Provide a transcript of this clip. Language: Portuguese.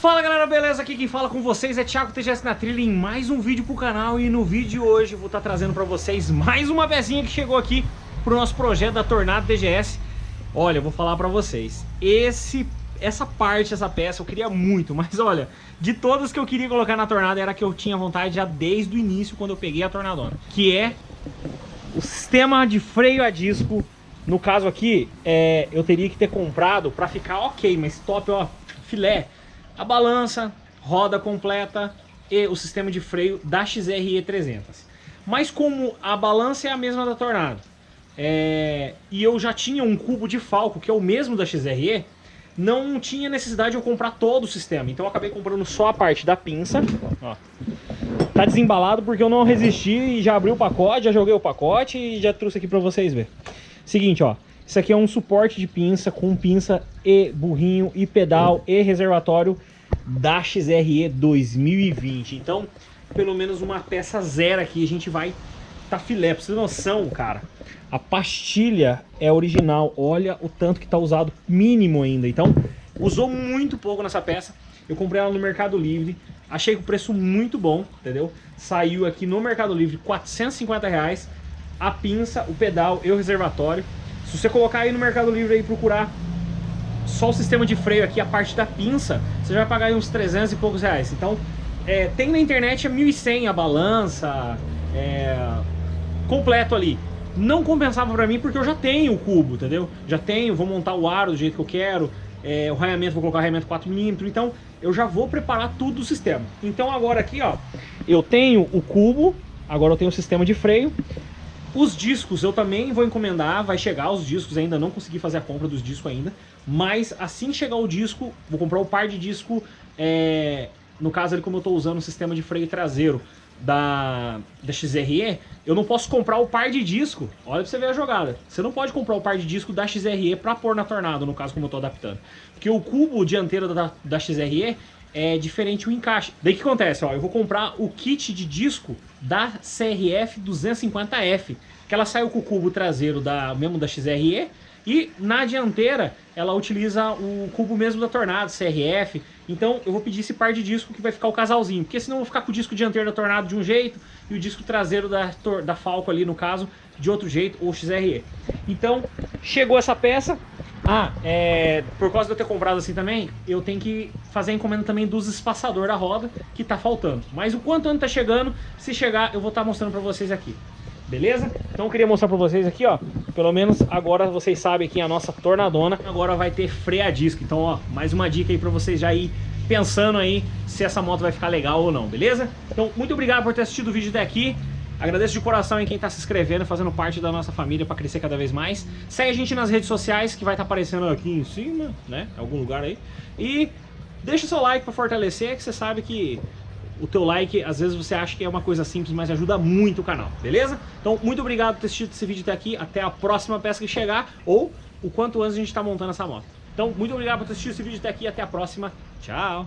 Fala galera, beleza? Aqui quem fala com vocês é Thiago TGS na trilha em mais um vídeo pro canal e no vídeo de hoje vou estar trazendo pra vocês mais uma pecinha que chegou aqui pro nosso projeto da Tornado TGS. Olha, eu vou falar pra vocês, esse, essa parte, essa peça eu queria muito, mas olha, de todas que eu queria colocar na Tornado era que eu tinha vontade já desde o início quando eu peguei a Tornadona, que é o sistema de freio a disco. No caso aqui, é, eu teria que ter comprado pra ficar ok, mas top, ó, filé a balança, roda completa e o sistema de freio da XRE 300. Mas como a balança é a mesma da Tornado, é... e eu já tinha um cubo de Falco, que é o mesmo da XRE, não tinha necessidade de eu comprar todo o sistema. Então eu acabei comprando só a parte da pinça. Ó. Tá desembalado porque eu não resisti e já abri o pacote, já joguei o pacote e já trouxe aqui pra vocês verem. Seguinte, ó. Isso aqui é um suporte de pinça com pinça e burrinho e pedal e reservatório da XRE 2020. Então, pelo menos uma peça zero aqui a gente vai tá filé. Pra você ter noção, cara, a pastilha é original. Olha o tanto que tá usado mínimo ainda. Então, usou muito pouco nessa peça. Eu comprei ela no Mercado Livre. Achei o preço muito bom, entendeu? Saiu aqui no Mercado Livre 450 reais. A pinça, o pedal e o reservatório. Se você colocar aí no Mercado Livre e procurar só o sistema de freio aqui, a parte da pinça, você vai pagar aí uns 300 e poucos reais. Então, é, tem na internet a 1.100 a balança, é, completo ali. Não compensava pra mim porque eu já tenho o cubo, entendeu? Já tenho, vou montar o aro do jeito que eu quero, é, o raiamento, vou colocar o raiamento 4mm, então eu já vou preparar tudo o sistema. Então agora aqui, ó, eu tenho o cubo, agora eu tenho o sistema de freio, os discos eu também vou encomendar, vai chegar os discos ainda, não consegui fazer a compra dos discos ainda, mas assim chegar o disco, vou comprar o par de disco, é, no caso ali como eu estou usando o sistema de freio traseiro da, da XRE, eu não posso comprar o par de disco, olha pra você ver a jogada, você não pode comprar o par de disco da XRE para pôr na Tornado, no caso como eu estou adaptando, porque o cubo dianteiro da, da XRE é diferente o encaixe. Daí que acontece? Ó, eu vou comprar o kit de disco da CRF 250F, que ela saiu com o cubo traseiro da, mesmo da XRE, e na dianteira ela utiliza o cubo mesmo da Tornado, CRF. Então eu vou pedir esse par de disco que vai ficar o casalzinho, porque senão eu vou ficar com o disco dianteiro da Tornado de um jeito e o disco traseiro da, da Falco ali no caso de outro jeito, ou XRE. Então chegou essa peça, ah, é, por causa de eu ter comprado assim também, eu tenho que fazer a encomenda também dos espaçador da roda, que tá faltando. Mas o quanto antes tá chegando, se chegar, eu vou estar tá mostrando pra vocês aqui. Beleza? Então eu queria mostrar pra vocês aqui, ó. Pelo menos agora vocês sabem que a nossa tornadona agora vai ter freio a disco. Então, ó, mais uma dica aí pra vocês já ir pensando aí se essa moto vai ficar legal ou não, beleza? Então, muito obrigado por ter assistido o vídeo até aqui. Agradeço de coração em quem está se inscrevendo, fazendo parte da nossa família para crescer cada vez mais. Segue a gente nas redes sociais, que vai estar tá aparecendo aqui em cima, né? Em algum lugar aí. E deixa o seu like para fortalecer, que você sabe que o teu like, às vezes você acha que é uma coisa simples, mas ajuda muito o canal, beleza? Então, muito obrigado por ter assistido esse vídeo até aqui. Até a próxima peça que chegar, ou o quanto antes a gente está montando essa moto. Então, muito obrigado por ter assistido esse vídeo até aqui. Até a próxima. Tchau!